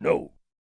No.